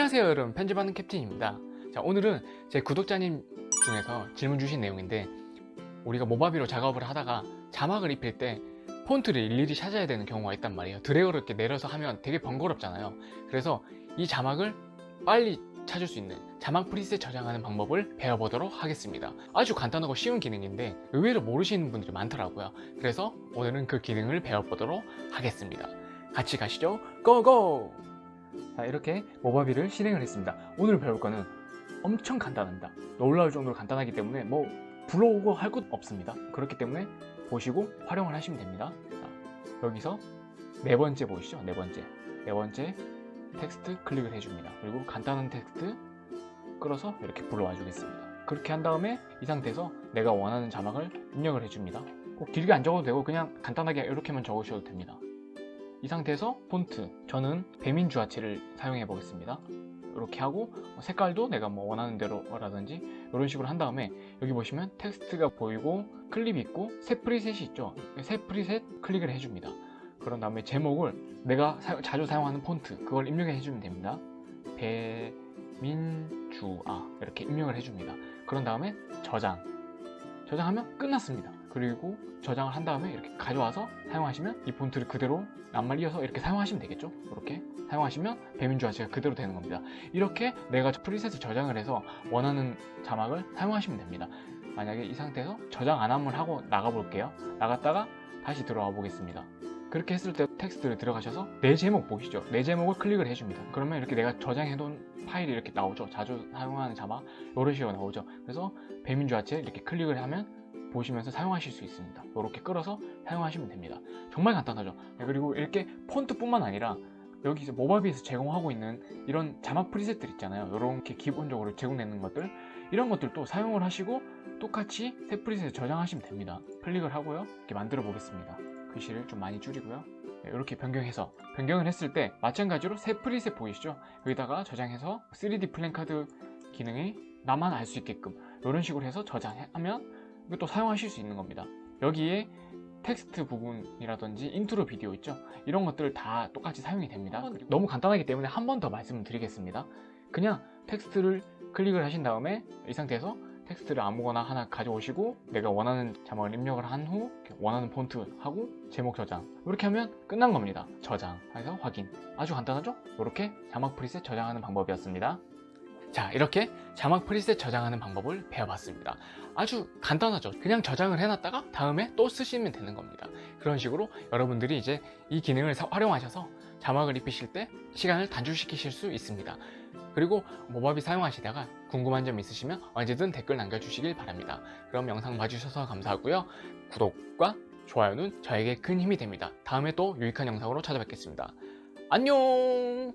안녕하세요 여러분. 편집하는 캡틴입니다. 자 오늘은 제 구독자님 중에서 질문 주신 내용인데 우리가 모바비로 작업을 하다가 자막을 입힐 때 폰트를 일일이 찾아야 되는 경우가 있단 말이에요. 드래그를 이렇게 내려서 하면 되게 번거롭잖아요. 그래서 이 자막을 빨리 찾을 수 있는 자막 프리셋 저장하는 방법을 배워보도록 하겠습니다. 아주 간단하고 쉬운 기능인데 의외로 모르시는 분들이 많더라고요. 그래서 오늘은 그 기능을 배워보도록 하겠습니다. 같이 가시죠. 고고! 자 이렇게 모바비를 실행을 했습니다. 오늘 배울 거는 엄청 간단합니다. 놀라울 정도로 간단하기 때문에 뭐 불러오고 할 것 없습니다. 그렇기 때문에 보시고 활용을 하시면 됩니다. 자, 여기서 네 번째 보이시죠? 네 번째. 네 번째 텍스트 클릭을 해줍니다. 그리고 간단한 텍스트 끌어서 이렇게 불러와 주겠습니다. 그렇게 한 다음에 이 상태에서 내가 원하는 자막을 입력을 해줍니다. 꼭 길게 안 적어도 되고 그냥 간단하게 이렇게만 적으셔도 됩니다 이 상태에서 폰트 저는 배민 주아체를 사용해 보겠습니다. 이렇게 하고 색깔도 내가 뭐 원하는 대로 라든지 이런 식으로 한 다음에 여기 보시면 텍스트가 보이고 클립이 있고 새 preset이 있죠. 새 preset 클릭을 해줍니다. 그런 다음에 제목을 내가 사, 자주 사용하는 폰트 그걸 입력해 주면 됩니다. 배민주아 이렇게 입력을 해줍니다. 그런 다음에 저장 저장하면 끝났습니다. 그리고 저장을 한 다음에 이렇게 가져와서 사용하시면 이 폰트를 그대로 낱말 이어서 이렇게 사용하시면 되겠죠? 이렇게 사용하시면 배민주아체가 그대로 되는 겁니다. 이렇게 내가 preset을 저장을 해서 원하는 자막을 사용하시면 됩니다. 만약에 이 상태에서 저장 안 함을 하고 나가 볼게요. 나갔다가 다시 들어와 보겠습니다 그렇게 했을 때 텍스트를 들어가셔서 내 제목 보시죠. 내 제목을 클릭을 해줍니다. 그러면 이렇게 내가 저장해 놓은 파일이 이렇게 나오죠. 자주 사용하는 자막 이런 식으로 나오죠. 그래서 배민주아체 이렇게 클릭을 하면 보시면서 사용하실 수 있습니다. 이렇게 끌어서 사용하시면 됩니다. 정말 간단하죠. 네, 그리고 이렇게 폰트 뿐만 아니라 여기서 모바비에서 제공하고 있는 이런 자막 preset들 있잖아요. 이렇게 기본적으로 제공되는 것들 이런 것들도 사용을 하시고 똑같이 새 preset을 저장하시면 됩니다. 클릭을 하고요. 이렇게 만들어 보겠습니다 글씨를 좀 많이 줄이고요. 네, 이렇게 변경해서 변경을 했을 때 마찬가지로 새 preset 보이시죠? 여기다가 저장해서 3D 플랜카드 기능이 나만 알 수 있게끔 이런 식으로 해서 저장하면 이것도 사용하실 수 있는 겁니다. 여기에 텍스트 부분이라든지 인트로 비디오 있죠? 이런 것들 다 똑같이 사용이 됩니다. 너무 간단하기 때문에 한 번 더 말씀을 드리겠습니다. 그냥 텍스트를 클릭을 하신 다음에 이 상태에서 텍스트를 아무거나 하나 가져오시고 내가 원하는 자막을 입력을 한 후 원하는 폰트 하고 제목 저장. 이렇게 하면 끝난 겁니다. 저장. 해서 확인. 아주 간단하죠? 이렇게 자막 프리셋 저장하는 방법이었습니다. 자 이렇게 자막 프리셋 저장하는 방법을 배워봤습니다. 아주 간단하죠? 그냥 저장을 해놨다가 다음에 또 쓰시면 되는 겁니다. 그런 식으로 여러분들이 이제 이 기능을 활용하셔서 자막을 입히실 때 시간을 단축시키실 수 있습니다 그리고 모바비 사용하시다가 궁금한 점 있으시면 언제든 댓글 남겨주시길 바랍니다. 그럼 영상 봐주셔서 감사하고요. 구독과 좋아요는 저에게 큰 힘이 됩니다. 다음에 또 유익한 영상으로 찾아뵙겠습니다. 안녕